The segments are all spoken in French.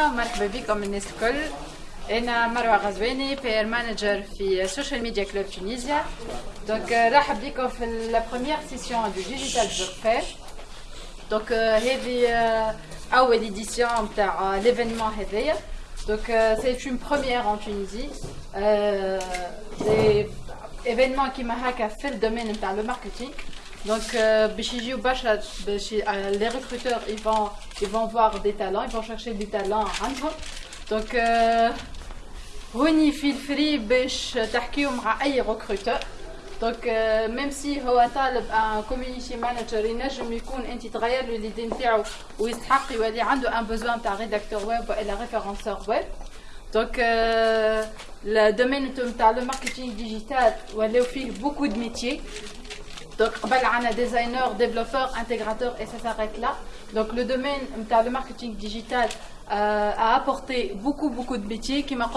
مرحبا بكم الناس الكل انا مروه غزواني بير مانجر في سوشيال ميديا كلوب تونيزيا دونك رحب بكم في لا بروميير سيسيون دو ديجيتال جور فير دونك هذه اول ايديسيون تاع ليفينمون هذايا دونك سي اون بروميير ان تونيزي دي ايفينمون كيما هكا في الدومين نتاع لو ماركتينغ Donc, euh, euh, les recruteurs, ils vont, ils vont voir des talents, ils vont chercher des talents عندهم. Donc, هوني feel free باش تحكيو مع أي recruteur. Donc, même si هو طالب un community manager ينجم يكون أنت تغير له الإيدي نتاعو ويستحق يولي عنده un besoin تاع rédacteur web ولا référenceur web. Donc, euh, le domaine de le marketing digital, ولاو فيه beaucoup de métiers. Donc, on a designer, développeur, intégrateur et ça s'arrête là. Donc, le domaine, le marketing digital euh, a apporté beaucoup, beaucoup de métiers, qui m'a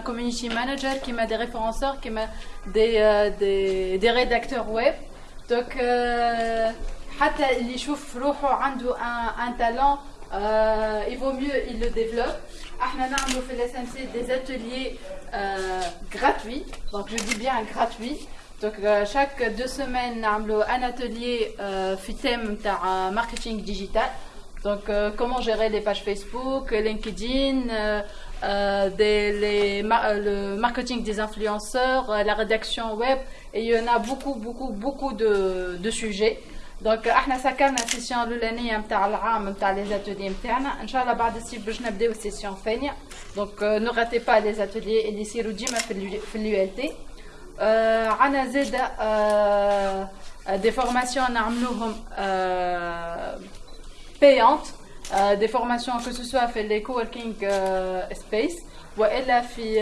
community manager, qui m'a des référenceurs, qui m'a des, euh, des, des, rédacteurs web. Donc, euh, un, un talent, euh, il vaut mieux il le développe. Nous fait des ateliers euh, gratuits, donc je dis bien gratuits. Donc euh, chaque deux semaines نعملوا un atelier euh, في thème تاع marketing digital. Donc euh, comment gérer les pages Facebook, LinkedIn, des, les, le marketing des influenceurs, la rédaction web et il y en a beaucoup beaucoup beaucoup de, de sujets. دونك احنا سكرنا السيسيون الاولانيه نتاع العام نتاع لي زاتولي نتاعنا ان شاء الله بعد الصيف باش نبداو السيسيون الثانيه دونك نو غاتي با لي زاتولي اللي يصيروا ديما في في اليو ال تي عندنا زاد دي فورماسيون نعملوهم بايونت دي فورماسيون كو سوسوا في لي كووركينغ سبيس والا في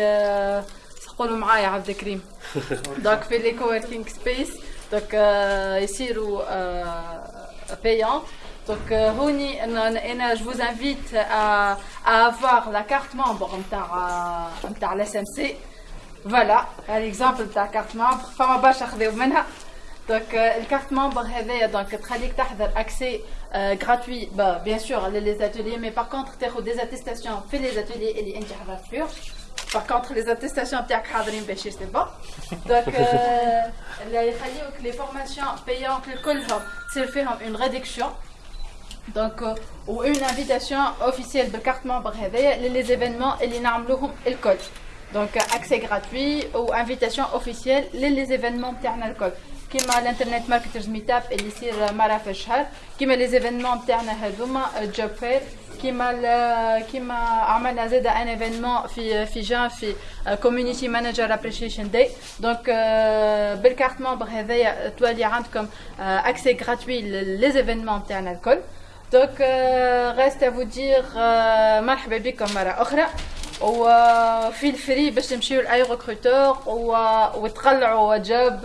قولوا معايا عبد الكريم دونك في لي كووركينغ سبيس دونك يصيروا payants. Donc, Rony, je vous invite à, à avoir la carte membre de l'SMC. Voilà, l'exemple de la carte membre. فما باش ناخذوا منها. Donc, الكارت membre هذايا donc تخليك تحضر accès gratuit bah, bien sûr les ateliers mais par contre تاخذ des attestations في les ateliers اللي انت حضرت فيهم. Par contre, les attestations تاعك حاضرين باش c'est bon. Donc, اللي يخليوك les formations payantes كلهم تصير فيهم une réduction. Donc, ou une invitation officielle de carte membre هذايا les événements اللي نعملوهم الكل. Donc, accès gratuit ou invitation officielle les événements تاعنا الكل. كيما الانترنت ماركترز ميتاب اللي يصير مرة في الشهر كيما لي زيفينمون تاعنا هذوما جوب فير كيما كيما عملنا زاد ان ايفينمون في في جان في كوميونيتي مانجر ابريشيشن داي دونك بالكارت ممبر هذايا تولي عندكم اكسي غراتوي لي زيفينمون تاعنا الكل دونك ريست ا فو دير مرحبا بكم مره اخرى وفي الفري باش تمشيو لأي ريكروتور وتقلعوا جوب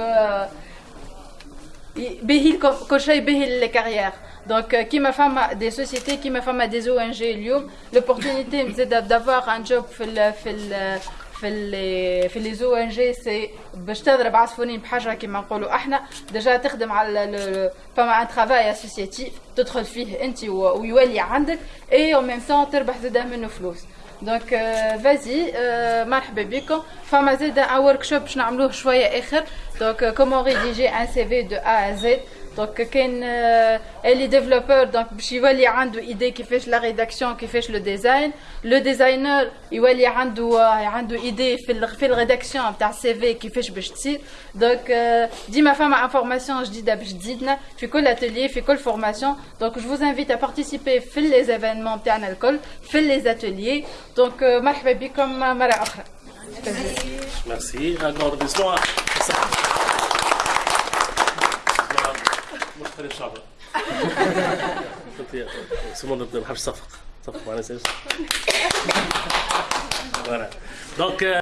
باهي كل شيء باهي للكارير دونك كيما فما دي سوسيتي كيما فما دي أو ان جي اليوم لوبورتونيتي زاد دافوار ان جوب في ال في ال في ال في لي زو ان جي سي باش تضرب عصفورين بحجرة كيما نقولوا إحنا. ديجا تخدم على فما ان ترافاي اسوسياتيف تدخل فيه انت ويولي عندك اي أو ميم طون تربح زاد منه فلوس. دونك فازي مرحبا بكم فما زاد ان ورك شوب باش نعملوه شويه اخر دونك كومون ريديجي ان سي في دو ا زد دونك كاين لي ديفلوبور دونك باش يولي عنده ايدي كيفاش لا ريداكسيون كيفاش لو ديزاين لو ديزاينر يولي عنده عنده ايدي في في الريداكسيون تاع السي في كيفاش باش تصير دونك ديما فما انفورماسيون جديده باش تزيدنا في كل اتelier في كل فورماسيون دونك جو فوز انفيت ا بارتيسيبي في لي زيفينمون تاعنا الكل في لي اتeliers دونك مرحبا بكم مره اخرى Merci. Un مختلف صفق سمون ما بحبش صفق. صفق معناه إيش دونك